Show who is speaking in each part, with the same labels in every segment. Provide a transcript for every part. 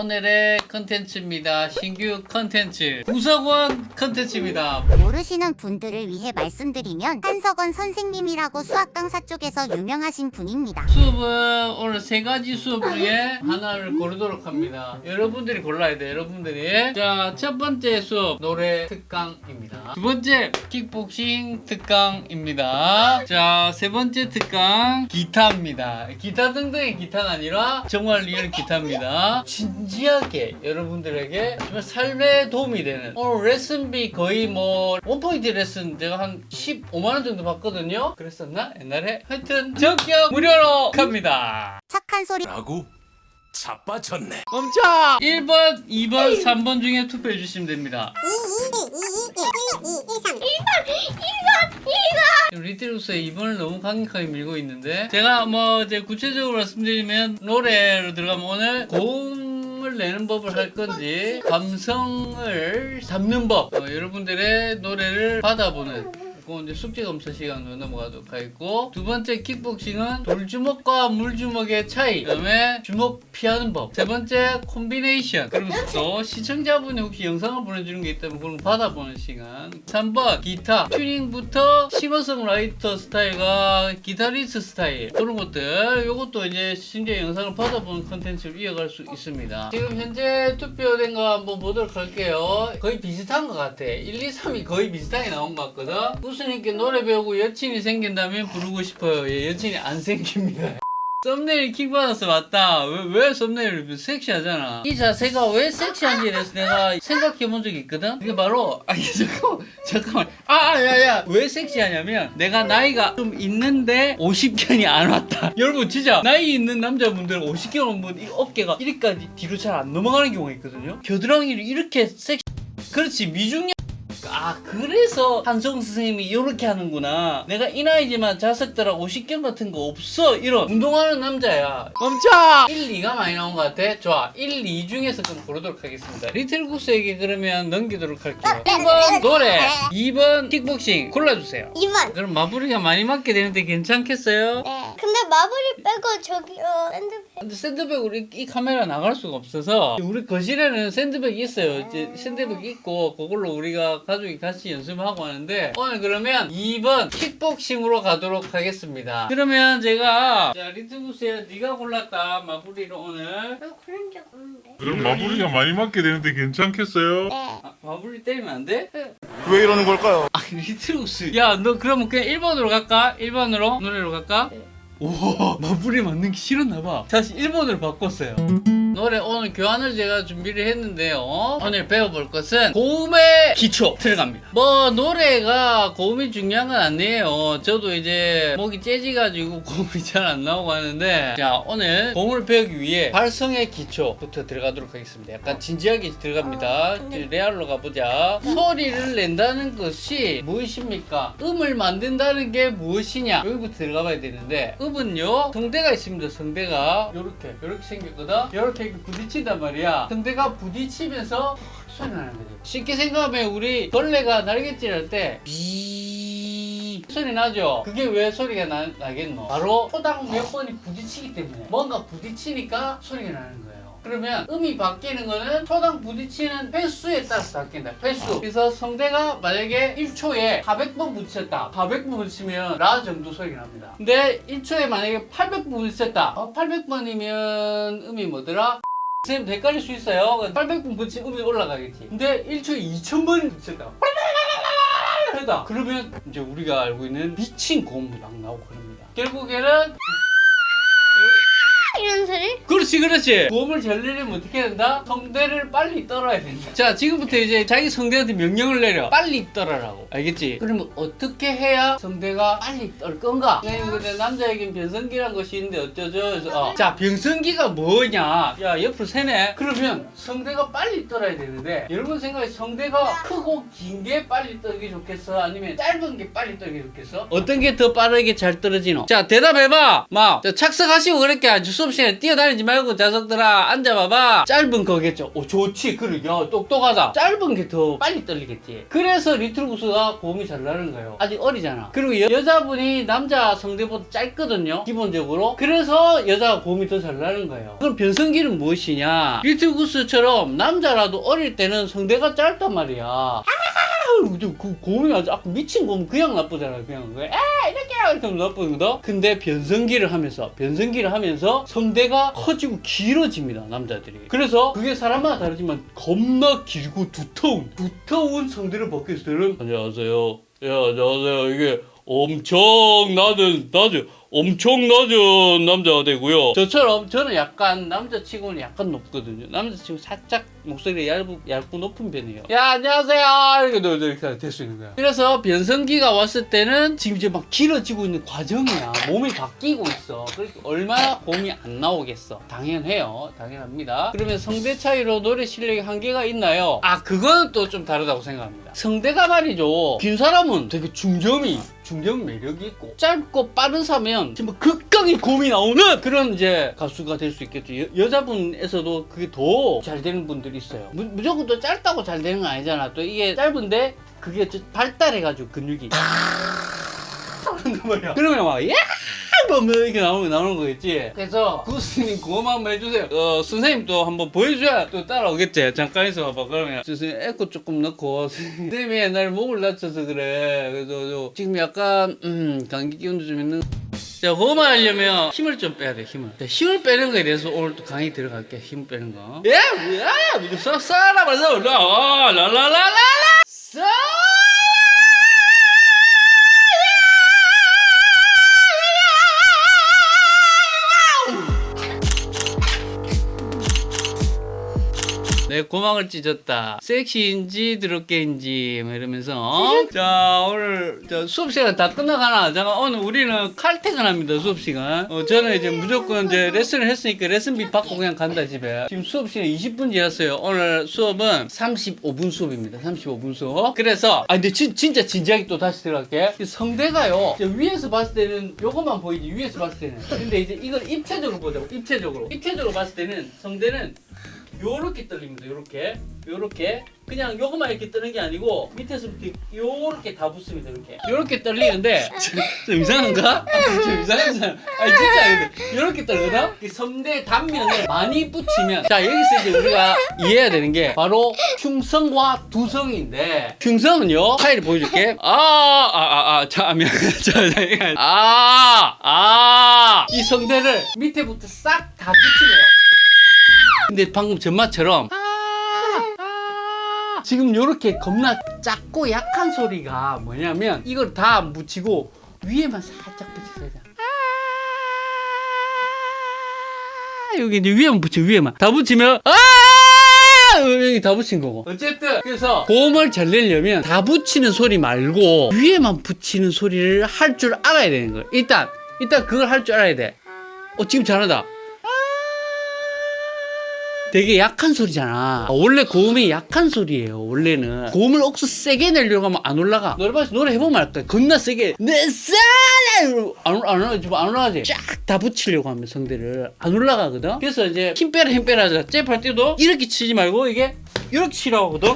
Speaker 1: 오늘의 컨텐츠입니다. 신규 컨텐츠 구석원 컨텐츠입니다.
Speaker 2: 모르시는 분들을 위해 말씀드리면 한석원 선생님이라고 수학 강사 쪽에서 유명하신 분입니다.
Speaker 1: 수업은 오늘 세 가지 수업 중에 하나를 고르도록 합니다. 여러분들이 골라야 돼요. 여러분들이 자 첫 번째 수업 노래 특강입니다. 두 번째 킥복싱 특강입니다. 자세 번째 특강 기타입니다. 기타 등등의 기타가 아니라 정말 real 기타입니다. 진 지하게 여러분들에게 정말 삶에 도움이 되는 오늘 레슨비 거의 뭐 one point 레슨 제가 한 15만 원 정도 받거든요. 그랬었나 옛날에 하여튼 전격 무료로 갑니다.
Speaker 2: 착한 소리
Speaker 3: 라고 자빠졌네.
Speaker 1: 멈춰! 1번, 2번, 3번 중에 투표해 주시면 됩니다. 지금 리트루스의 2번을 너무 강력하게 밀고 있는데 제가 뭐 이제 구체적으로 말씀드리면 노래로 들어가면 오늘 고음 을 내는 법을 할 건지 감성을 잡는 법. 어, 여러분들의 노래를 받아보는 그건 이제 숙제 검사 시간으로 넘어가도록 하겠고 두 번째 킥복싱은 돌주먹과 물주먹의 차이 그 다음에 주먹 피하는 법. 세 번째 콤비네이션. 그러면서 또 시청자분이 혹시 영상을 보내주는 게 있다면 그런 거 받아보는 시간. 3번 기타. 튜닝부터 싱어송라이터 스타일과 기타리스트 스타일. 그런 것들. 요것도 이제 심지어 영상을 받아보는 컨텐츠로 이어갈 수 있습니다. 지금 현재 투표된 거 한번 보도록 할게요. 거의 비슷한 것 같아. 1, 2, 3이 거의 비슷하게 나온 것 같거든 구스님께 노래 배우고 여친이 생긴다면 부르고 싶어요. 예, 여친이 안 생깁니다. 썸네일 킥 받았어 맞다. 왜, 왜 썸네일 섹시하잖아. 이 자세가 왜 섹시한지에 대해서 내가 생각해 본 적이 있거든? 그게 바로 아니 잠깐만 잠깐만. 아 야야. 왜 섹시하냐면 내가 나이가 좀 있는데 50견이 안 왔다. 여러분 진짜 나이 있는 남자분들은 50견 오면 이 어깨가 이리까지 뒤로 잘 안 넘어가는 경우가 있거든요. 겨드랑이를 이렇게 섹시 그렇지. 미중년아 그래서 한석원 선생님이 이렇게 하는구나 내가 이 나이지만 자석들하고 50견 같은 거 없어 이런 운동하는 남자야 멈춰 1, 2가 많이 나온 것 같아 좋아 1, 2 중에서 그럼 고르도록 하겠습니다 리틀구스에게 그러면 넘기도록 할게요 1번 노래 2번 킥복싱 골라주세요
Speaker 4: 2번.
Speaker 1: 그럼 마블리가 많이 맞게 되는데 괜찮겠어요?
Speaker 4: 네. 근데 마블리 빼고 저기 어 샌드백.
Speaker 1: 근데 샌드백으로 이, 이 카메라 나갈 수가 없어서 우리 거실에는 샌드백이 있어요. 이제 샌드백 있고 그걸로 우리가 가족이 같이 연습하고 하는데 오늘 그러면 2번 킥복싱으로 가도록 하겠습니다. 그러면 제가 자 리틀구스야 네가 골랐다 마블리로 오늘
Speaker 4: 난 그런 적 없는데.
Speaker 5: 그럼 마블리가 많이 맞게 되는데 괜찮겠어요?
Speaker 4: 네.
Speaker 1: 아, 마블리 때리면 안 돼?
Speaker 5: 왜 이러는 걸까요?
Speaker 1: 아 리틀구스야 너 그러면 그냥 1번으로 갈까? 1번으로 노래로 갈까?
Speaker 4: 네.
Speaker 1: 오 마블리 맞는 게 싫었나봐. 다시 1번으로 바꿨어요 노래 오늘 교안을 제가 준비를 했는데요. 오늘 배워볼 것은 고음의 기초 들어갑니다. 뭐 노래가 고음이 중요한 건 아니에요. 저도 이제 목이 째지가지고 고음이 잘 안 나오고 하는데 자 오늘 고음을 배우기 위해 발성의 기초부터 들어가도록 하겠습니다. 약간 진지하게 들어갑니다.
Speaker 4: 어, 근데-
Speaker 1: 레알로 가보자. 소리를 낸다는 것이 무엇입니까? 음을 만든다는 게 무엇이냐? 여기부터 들어가 봐야 되는데 음은요 성대가 있습니다. 성대가 요렇게 요렇게 생겼거든? 요렇게 이렇게 부딪힌단 말이야. 성대가 부딪히면서 소리 나는 거죠 쉽게 생각하면 우리 벌레가 날갯질 할 때비 소리 나죠? 그게 왜 소리가 나, 나겠노? 바로 초당 몇 번이 부딪히기 때문에. 뭔가 부딪히니까 소리가 나는 거예요 그러면 음이 바뀌는 거는 초당 부딪히는 횟수에 따라서 바뀐다. 횟수. 그래서 성대가 만약에 1초에 400번 부딪혔다. 400번 부딪히면 라 정도 소리가 납니다. 근데 1초에 만약에 800번 부딪혔다. 어, 800번이면 음이 뭐더라? 선생님 헷갈릴 수 있어요. 800번 부딪히면 음이 올라가겠지. 근데 1초에 2000번이 부딪혔다. 했다. 그러면 이제 우리가 알고 있는 미친 고음이 막 나오고 그럽니다. 결국에는
Speaker 4: 소리?
Speaker 1: 그렇지 그렇지 잘 내려면 어떻게 된다? 성대를 빨리 떨어야 된다 자 지금부터 이제 자기 성대한테 명령을 내려 빨리 떨어라고 알겠지? 그러면 어떻게 해야 성대가 빨리 떨 건가? 선생님 근데 남자에겐 변성기란 것이 있는데 어쩌죠? 그래서 어. 자 변성기가 뭐냐 야 옆으로 세네 그러면 성대가 빨리 떨어야 되는데 여러분 생각에 성대가 크고 긴 게 빨리 떨기 좋겠어? 아니면 짧은 게 빨리 떨기 좋겠어? 어떤 게 더 빠르게 잘 떨어지노? 자 대답해봐 막 자, 착석하시고 그랬게 아주 수업 시간에 뛰어다니지 말고 자석들아 앉아봐봐. 짧은 거겠죠? 오 좋지. 그래 야 똑똑하다. 짧은 게 더 빨리 떨리겠지. 그래서 리틀구스가 고음이 잘 나는 거예요. 아직 어리잖아. 그리고 여, 자분이 남자 성대보다 짧거든요. 기본적으로. 그래서 여자가 고음이 더 잘 나는 거예요. 그럼 변성기는 무엇이냐? 리틀구스처럼 남자라도 어릴 때는 성대가 짧단 말이야 아, 그 고음이 아주 아까 미친 고음 그냥 나쁘잖아 그냥 아 이렇게 하면 나쁘거든. 근데 변성기를 하면서 변성기를 하면서 성대가 커지고 길어집니다 남자들이. 그래서 그게 사람마다 다르지만 겁나 길고 두터운 두터운 성대를 벗게 되는 안녕하세요. 예 안녕하세요. 이게 엄청 낮은 낮은 엄청 낮은 남자가 되고요. 저처럼 저는 약간 남자치고는 약간 높거든요. 남자치고 살짝 목소리가 얇고, 얇고 높은 편이에요. 야 안녕하세요 이렇게 너 이렇게 될 수 있는 거야. 그래서 변성기가 왔을 때는 지금 이제 막 길어지고 있는 과정이야. 몸이 바뀌고 있어. 그러니까 얼마나 고음이 안 나오겠어. 당연해요. 당연합니다. 그러면 성대 차이로 노래 실력에 한계가 있나요? 아 그거는 또 좀 다르다고 생각합니다. 성대가 말이죠. 긴 사람은 되게 중점이 중점 매력이 있고. 짧고 빠른 사면 정말 극강의 고음이 나오는 그런 이제 가수가 될 수 있겠죠. 여, 여자분에서도 그게 더 잘 되는 분들이 있어요. 무, 무조건 또 짧다고 잘 되는 건 아니잖아. 또 이게 짧은데 그게 좀 발달해가지고 근육이. 그러면 막 야! 뭐 이렇게 나오는, 나오는 거겠지? 그래서 구스님 고음 한번 해주세요. 어 선생님 또 한번 보여줘야 또 따라오겠지? 잠깐 있어봐 그러면. 선생님 에코 조금 넣고. 선생님이 옛날에 목을 다쳐서 그래. 그래서 저 지금 약간 음 감기 기운도 좀 있는. 자, 호흡을 하려면 힘을 좀 빼야 돼, 힘을. 자, 힘을 빼는 거에 대해서 오늘 또 강의 들어갈게, 힘 빼는 거. 예, 뭐야, 무슨 써, 써라, 말써, 라, 라라라라라, 써! 내 고막을 찢었다. 섹시인지 드럽게인지 뭐 이러면서 어? 자 오늘 자, 수업 시간 다 끝나가나? 잠깐 오늘 우리는 칼퇴근합니다 수업 시간. 어, 저는 이제 무조건 이제 레슨을 했으니까 레슨비 받고 그냥 간다 집에. 지금 수업 시간 20분 지났어요. 오늘 수업은 35분 수업입니다. 35분 수업. 그래서 아 근데 진, 진짜 진지하게 또 다시 들어갈게. 이 성대가요. 위에서 봤을 때는 요것만 보이지 위에서 봤을 때는. 근데 이제 이걸 입체적으로 보자고. 입체적으로. 입체적으로 봤을 때는 성대는 요렇게 떨립니다. 요렇게. 요렇게. 그냥 요것만 이렇게 뜨는 게 아니고 밑에서부터 요렇게 다 붙습니다. 이렇게. 요렇게 떨리는데 좀, 좀 이상한가? 좀 이상하잖아. 아니 진짜 근데 요렇게 떨거든? 이 성대 단면을 많이 붙이면 자 여기서 이제 우리가 이해해야 되는 게 바로 흉성과 두성인데 흉성은요 파일을 보여줄게 아아아아 잠깐만 아아이 성대를 밑에부터 싹 다 붙이네요 근데 방금 전마처럼 아, 지금 요렇게 겁나 작고 약한 소리가 뭐냐면 이걸 다안 붙이고 위에만 살짝 붙이세요. 아, 여기 이제 위에만 붙여 위에만. 다 붙이면 아! 여기 다 붙인 거고. 어쨌든 그래서 고음을 잘 내려면 다 붙이는 소리 말고 위에만 붙이는 소리를 할 줄 알아야 되는 거예요. 일단 일단 그걸 할 줄 알아야 돼어 지금 잘한다 되게 약한 소리잖아. 원래 고음이 약한 소리예요 원래는. 고음을 억수 세게 내려고 하면 안 올라가. 노래방에서 노래 해보면 알까 겁나 세게. 내 사랑 안, 안, 안, 안 올라가지? 쫙 다 붙이려고 하면 성대를. 안 올라가거든? 그래서 이제 힘 빼라 힘 빼라 하자. 잽할 때도 이렇게 치지 말고 이게 이렇게 치라고 하거든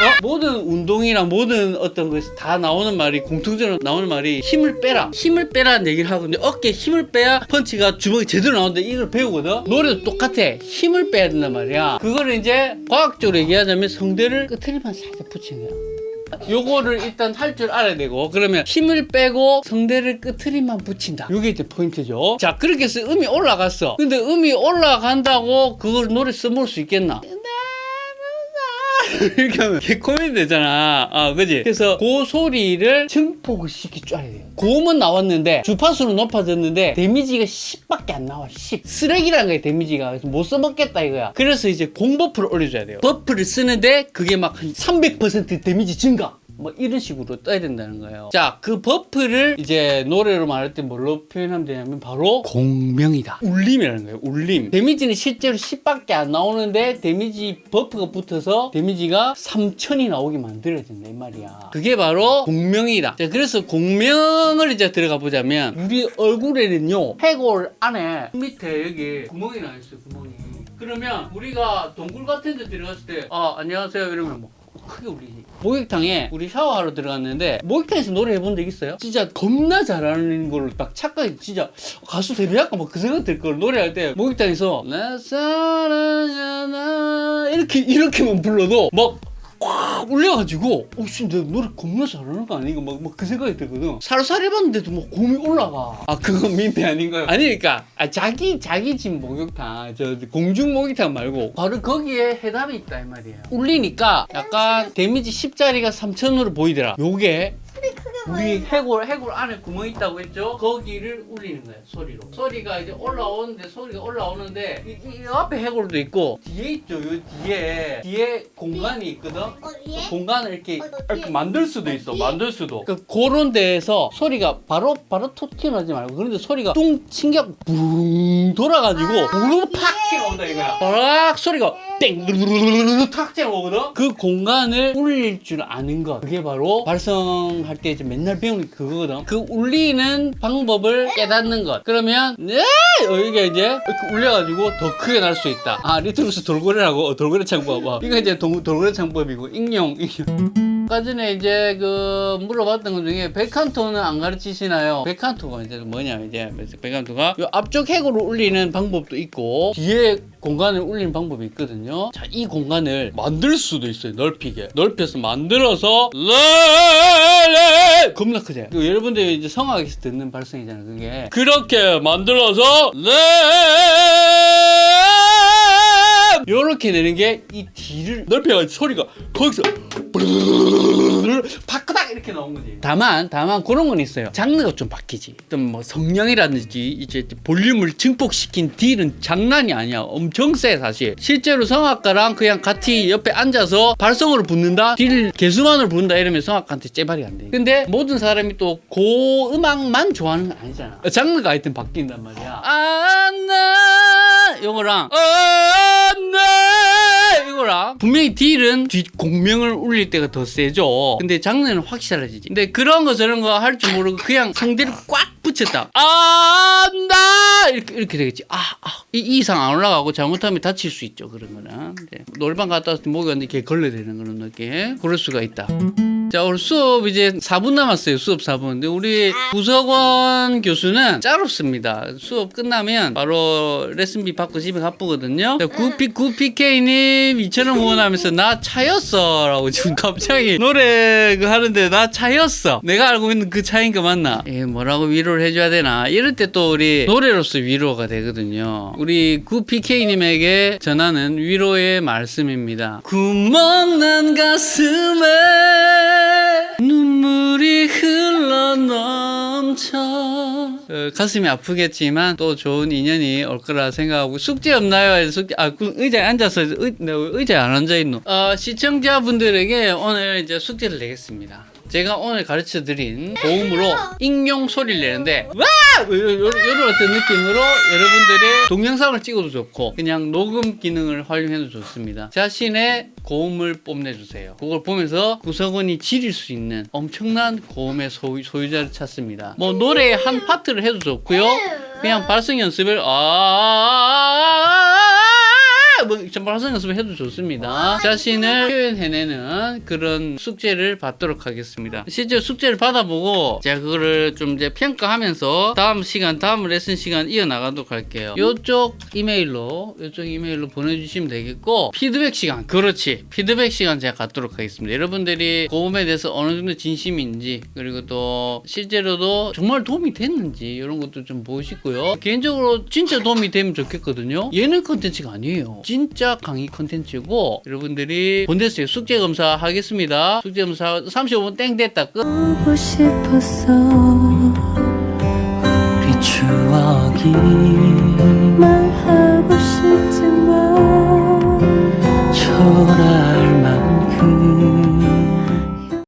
Speaker 1: 어? 모든 운동이나 모든 어떤 것이 다 나오는 말이 공통적으로 나오는 말이 힘을 빼라. 힘을 빼라는 얘기를 하거든요. 어깨에 힘을 빼야 펀치가 주먹이 제대로 나오는데 이걸 배우거든. 노래도 똑같아. 힘을 빼야 된단 말이야. 그거를 이제 과학적으로 얘기하자면 성대를 끝에만 살짝 붙이는 거야. 요거를 일단 할 줄 알아야 되고 그러면 힘을 빼고 성대를 끄트머리만 붙인다. 요게 이제 포인트죠. 자 그렇게 해서 음이 올라갔어. 근데 음이 올라간다고 그걸 노래 써볼 수 있겠나 이렇게 하면 개코미디 되잖아. 아, 그지? 그래서 그 소리를 증폭을 시켜줘야 돼요. 고음은 나왔는데 주파수는 높아졌는데 데미지가 10밖에 안 나와. 10. 쓰레기라는 거야, 데미지가. 그래서 못 써먹겠다 이거야. 그래서 이제 공buff를 올려줘야 돼요. buff를 쓰는데 그게 막 한 300% 데미지 증가. 뭐 이런 식으로 떠야 된다는 거예요. 자, 그 buff를 이제 노래로 말할 때 뭘로 표현하면 되냐면 바로 공명이다. 울림이라는 거예요. 울림. 데미지는 실제로 10밖에 안 나오는데 데미지 buff가 붙어서 데미지가 3000이 나오게 만들어진다 이 말이야. 그게 바로 공명이다. 자, 그래서 공명을 이제 들어가 보자면 우리 얼굴에는요 해골 안에 밑에 여기 구멍이 나 있어요. 구멍이. 그러면 우리가 동굴 같은 데 들어갔을 때 아 안녕하세요 이러면 뭐 크게 울리지 목욕탕에 우리 샤워하러 들어갔는데 목욕탕에서 노래 해본 적 있어요? 진짜 겁나 잘하는 걸로 딱 착각이 진짜 가수 데뷔할까 막 그 생각 들 걸 노래할 때 목욕탕에서 나 사랑하나 이렇게 이렇게만 불러도 막 꽉 울려가지고 어 씨 내가 노래 겁나 잘하는 거 아닌가 막, 막 그 생각이 들거든. 살살 해봤는데도 막 곰이 올라가. 아 그건 민폐 아닌가요? 아니니까 아, 자기 자기 집 목욕탕 저 공중 목욕탕 말고 바로 거기에 해답이 있다 이 말이에요. 울리니까 약간 데미지 10짜리가 3000으로 보이더라. 요게 우리 해골 해골 안에 구멍 있다고 했죠? 거기를 울리는 거예요 소리로 소리가 이제 올라오는데 소리가 올라오는데 이, 이 앞에 해골도 있고 뒤에 있죠 요 뒤에 뒤에 공간이 있거든
Speaker 4: 어디에?
Speaker 1: 공간을 이렇게,
Speaker 4: 어?
Speaker 1: 이렇게 만들 수도 있어
Speaker 4: 어디에?
Speaker 1: 만들 수도 그 그런 데에서 소리가 바로 바로 톡 튀어나오지 말고 그런데 소리가 뚱 튕겨 붕 돌아가지고 무릎 팍 튀어나온다 이거야 팍 소리가 땡탁 튀어나오거든? 그 공간을 울릴 줄 아는 것. 그게 바로 발성할 때 이제 맨날 배우는 그거거든. 그 울리는 방법을 깨닫는 것. 그러면 네! 여기가 이제 울려가지고 더 크게 날 수 있다. 아 리틀구스 돌고래라고. 어, 돌고래 창법. 어. 이거 이제 동- 돌고래 창법이고 익룡 익룡 아까 전에 이제 그 물어봤던 것 중에 벨칸토는 안 가르치시나요? 벨칸토가 이제 뭐냐 이제 벨칸토가 요 앞쪽 핵으로 울리는 방법도 있고 뒤에 공간을 울리는 방법이 있거든요. 자, 이 공간을 만들 수도 있어요. 넓히게. 넓혀서 만들어서 겁나 크죠. 그 여러분들이 이제 성악에서 듣는 발성이잖아요. 그게 그렇게 만들어서 레 요렇게 되는 게 이 뒤를 넓혀가지고 소리가 거기서 파크닥 이렇게 나온 거지. 다만 다만 그런 건 있어요. 장르가 좀 바뀌지. 어떤 뭐 성량이라든지 이제 볼륨을 증폭시킨 딜은 장난이 아니야. 엄청 세 사실. 실제로 성악가랑 그냥 같이 옆에 앉아서 발성으로 붙는다. 딜 개수만으로 붙는다 이러면 성악가한테 째발이 안 돼. 근데 모든 사람이 또고 음악만 좋아하는 건 아니잖아. 장르가 하여튼 바뀐단 말이야. 안나 요거랑 안나 이거랑 분명히 딜은 뒷 공명을 울릴 때가 더 세죠. 근데 장르는 확실하지. 근데 그런 거 저런 거 할 줄 모르고 그냥 성대를 꽉 붙였다. 안다 이렇게 이렇게 되겠지. 아, 아. 이, 이 이상 안 올라가고 잘못하면 다칠 수 있죠. 그런 거는 이제 노래방 갔다 왔을 때 목이 왔는데 이렇게 걸레 되는 그런 느낌. 그럴 수가 있다. 자, 오늘 수업 이제 4분 남았어요. 수업 4분. 근데 우리 구석원 교수는 짜롭습니다. 수업 끝나면 바로 레슨비 받고 집에 가쁘거든요. 자, 구피, 구피케이님 2,000원 후원하면서 나 차였어. 라고 지금 갑자기 노래 그 하는데 나 차였어. 내가 알고 있는 그 차인 거 맞나? 예, 뭐라고 위로를 해줘야 되나? 이럴 때 또 우리 노래로서 위로가 되거든요. 우리 구피케이님에게 전하는 위로의 말씀입니다. 구멍난 가슴에 넘쳐 어, 가슴이 아프겠지만 또 좋은 인연이 올 거라 생각하고 숙제 없나요? 숙제 아 그 의자에 앉아서 의, 의자에 안 앉아 있노? 어, 시청자분들에게 오늘 이제 숙제를 내겠습니다. 제가 오늘 가르쳐 드린 고음으로 익룡 소리를 내는데 와! 이런 어떤 느낌으로 여러분들의 동영상을 찍어도 좋고 그냥 녹음 기능을 활용해도 좋습니다. 자신의 고음을 뽐내주세요. 그걸 보면서 구석원이 지릴 수 있는 엄청난 고음의 소유, 소유자를 찾습니다. 뭐 노래의 한 파트를 해도 좋고요. 그냥 발성 연습을 아 뭐, 발성 연습을 해도 좋습니다. 자신을 표현해내는 그런 숙제를 받도록 하겠습니다. 실제 숙제를 받아보고 제가 그거를 좀 이제 평가하면서 다음 시간, 다음 레슨 시간 이어나가도록 할게요. 이쪽 이메일로, 이쪽 이메일로 보내주시면 되겠고, 피드백 시간, 그렇지. 피드백 시간 제가 갖도록 하겠습니다. 여러분들이 고음에 대해서 어느 정도 진심인지, 그리고 또 실제로도 정말 도움이 됐는지, 이런 것도 좀 보시고요. 개인적으로 진짜 도움이 되면 좋겠거든요. 예능 컨텐츠가 아니에요. 진짜 강의 컨텐츠고, 여러분들이 본대스에 숙제 검사 하겠습니다. 숙제 검사 35분 땡 됐다. 끝.
Speaker 6: 보고 싶었어 우리 추억이